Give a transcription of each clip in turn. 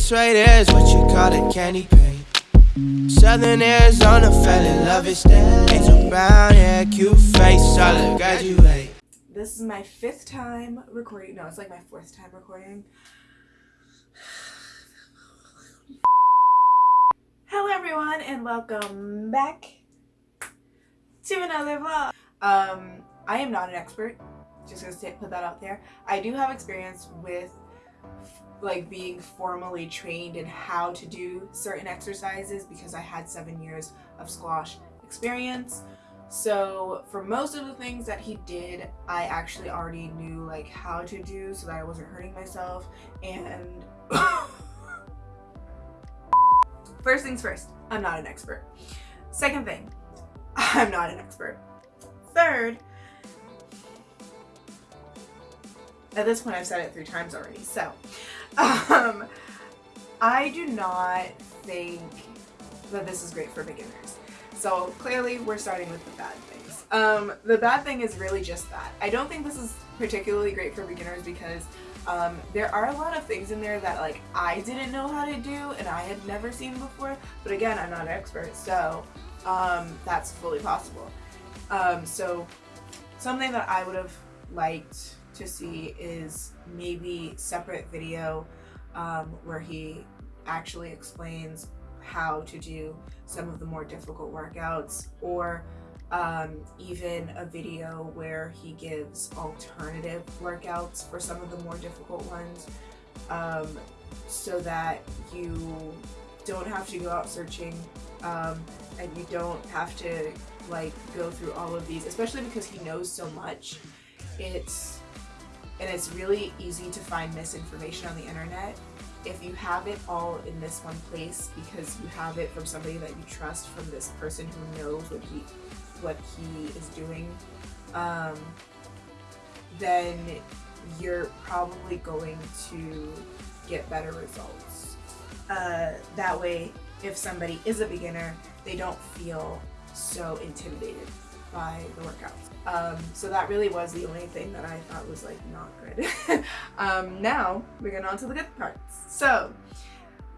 This right here is what you call a candy paint. Southern Arizona fell in love instead. Angel brown hair, cute face, solid graduate. This is my fifth time recording. No, it's like my fourth time recording. Hello everyone and welcome back to another vlog. Um, I am not an expert. Just gonna say, put that out there. I do have experience with like being formally trained in how to do certain exercises because I had seven years of squash experience. So for most of the things that he did, I actually already knew like how to do so that I wasn't hurting myself. And first things first, I'm not an expert. Second thing, I'm not an expert. Third, at this point I've said it three times already, so um, I do not think that this is great for beginners. So clearly we're starting with the bad things. Um, the bad thing is really just that. I don't think this is particularly great for beginners because um, there are a lot of things in there that like I didn't know how to do and I had never seen before. But again, I'm not an expert, so um, that's fully possible. Um, so something that I would have liked to see is maybe separate video um, where he actually explains how to do some of the more difficult workouts or um, even a video where he gives alternative workouts for some of the more difficult ones um, so that you don't have to go out searching um, and you don't have to like go through all of these especially because he knows so much. It's and it's really easy to find misinformation on the internet if you have it all in this one place because you have it from somebody that you trust from this person who knows what he what he is doing um, then you're probably going to get better results. Uh, that way if somebody is a beginner they don't feel so intimidated by the workouts um, so that really was the only thing that I thought was like not good. um, now we're getting on to the good parts. So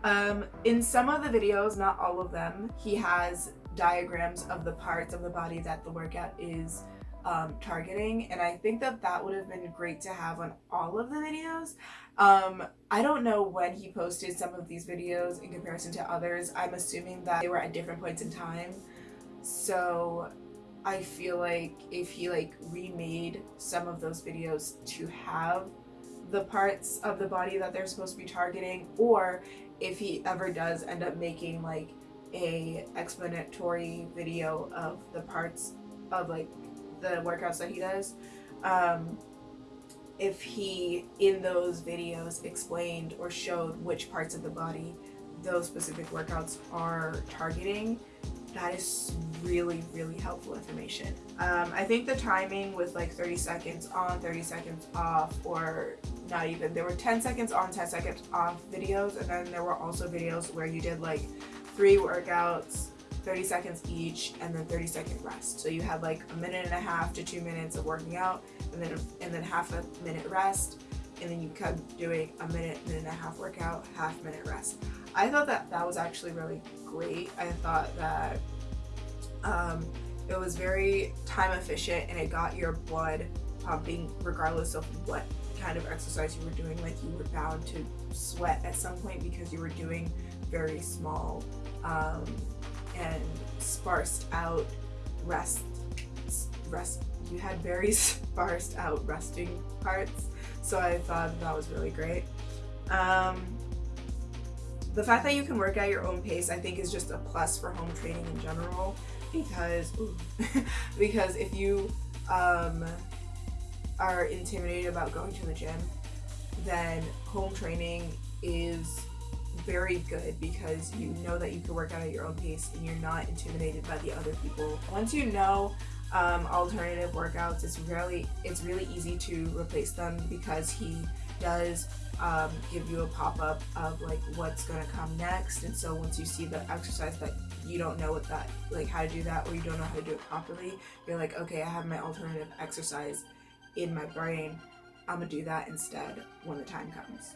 um, in some of the videos, not all of them, he has diagrams of the parts of the body that the workout is um, targeting and I think that that would have been great to have on all of the videos. Um, I don't know when he posted some of these videos in comparison to others. I'm assuming that they were at different points in time. So I feel like if he like remade some of those videos to have the parts of the body that they're supposed to be targeting or if he ever does end up making like a explanatory video of the parts of like the workouts that he does um, if he in those videos explained or showed which parts of the body those specific workouts are targeting that is really really helpful information. Um, I think the timing was like 30 seconds on 30 seconds off or not even there were 10 seconds on 10 seconds off videos and then there were also videos where you did like three workouts 30 seconds each and then 30 second rest. So you had like a minute and a half to two minutes of working out and then and then half a minute rest and then you kept doing a minute minute and a half workout half minute rest I thought that that was actually really great. I thought that um, it was very time efficient and it got your blood pumping regardless of what kind of exercise you were doing. Like you were bound to sweat at some point because you were doing very small um, and sparsed out rest rest you had very sparsed out resting parts so I thought that was really great um, the fact that you can work at your own pace I think is just a plus for home training in general because because if you um, are intimidated about going to the gym then home training is very good because you know that you can work out at your own pace and you're not intimidated by the other people. Once you know um, alternative workouts, it's really it's really easy to replace them because he does um, give you a pop-up of like what's gonna come next and so once you see the exercise that you don't know what that like how to do that or you don't know how to do it properly you're like okay I have my alternative exercise in my brain I'm gonna do that instead when the time comes.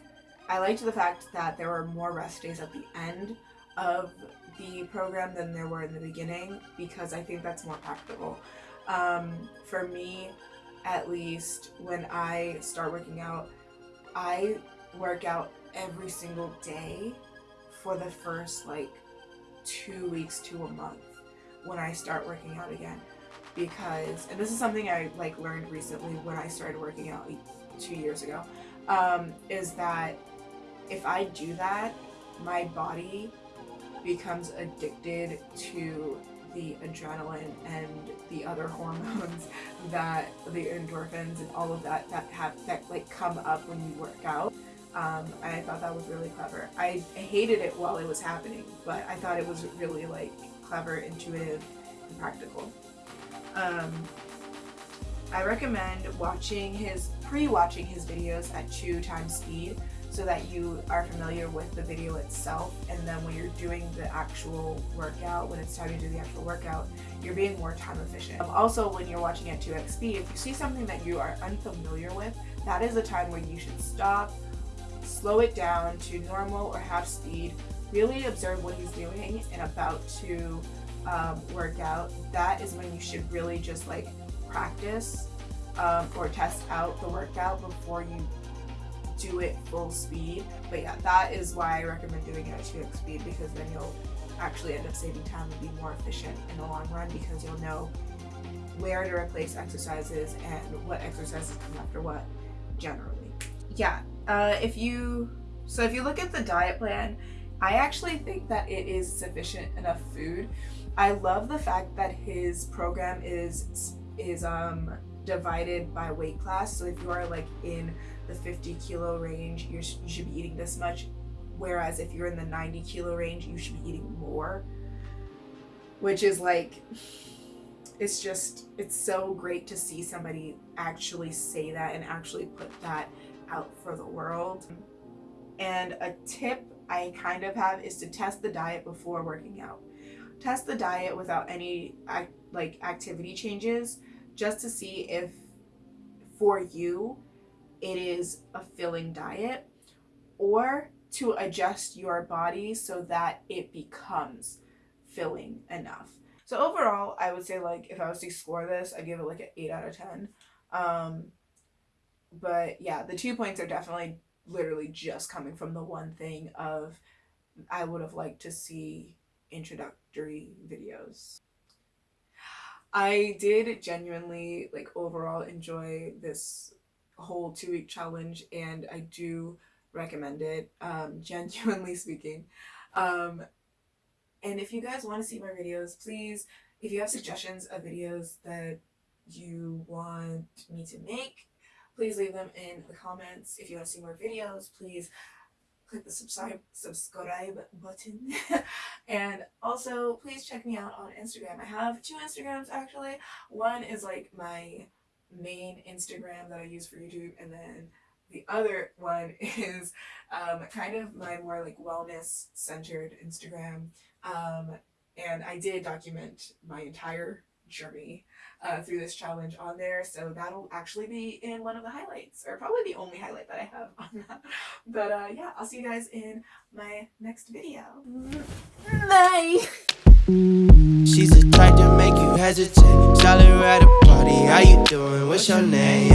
I liked the fact that there were more rest days at the end of the program than there were in the beginning because I think that's more practical. Um, for me, at least, when I start working out, I work out every single day for the first like two weeks to a month when I start working out again. Because and this is something I like learned recently when I started working out two years ago um, is that if I do that my body becomes addicted to the adrenaline and the other hormones that the endorphins and all of that that have that like come up when you work out um, I thought that was really clever. I hated it while it was happening, but I thought it was really like clever, intuitive, and practical. Um, I recommend watching his pre-watching his videos at two times speed so that you are familiar with the video itself and then when you're doing the actual workout, when it's time to do the actual workout, you're being more time efficient. Um, also, when you're watching at 2x speed, if you see something that you are unfamiliar with, that is a time where you should stop, slow it down to normal or half speed, really observe what he's doing and about to um, work out. That is when you should really just like practice um, or test out the workout before you do it full speed. But yeah, that is why I recommend doing it at 2x speed because then you'll actually end up saving time and be more efficient in the long run because you'll know where to replace exercises and what exercises come after what generally. Yeah, uh, if you, so if you look at the diet plan, I actually think that it is sufficient enough food. I love the fact that his program is is um divided by weight class. So if you are like in the 50 kilo range, you should be eating this much. Whereas if you're in the 90 kilo range, you should be eating more. Which is like, it's just, it's so great to see somebody actually say that and actually put that out for the world. And a tip I kind of have is to test the diet before working out. Test the diet without any like activity changes just to see if for you it is a filling diet or to adjust your body so that it becomes filling enough. So overall, I would say like if I was to score this, I'd give it like an 8 out of 10. Um, but yeah, the two points are definitely literally just coming from the one thing of I would have liked to see introductory videos. I did genuinely like overall enjoy this whole two week challenge and I do recommend it, um, genuinely speaking. Um, and if you guys want to see more videos, please, if you have suggestions of videos that you want me to make, please leave them in the comments. If you want to see more videos, please click the subscribe subscribe button and also please check me out on Instagram. I have two Instagrams actually. One is like my main Instagram that I use for YouTube and then the other one is um, kind of my more like wellness centered Instagram um, and I did document my entire journey uh, through this challenge on there. So that'll actually be in one of the highlights, or probably the only highlight that I have on that. But uh, yeah, I'll see you guys in my next video. Bye! She's a type to make you. Solid at a party, how you doing? What's your name?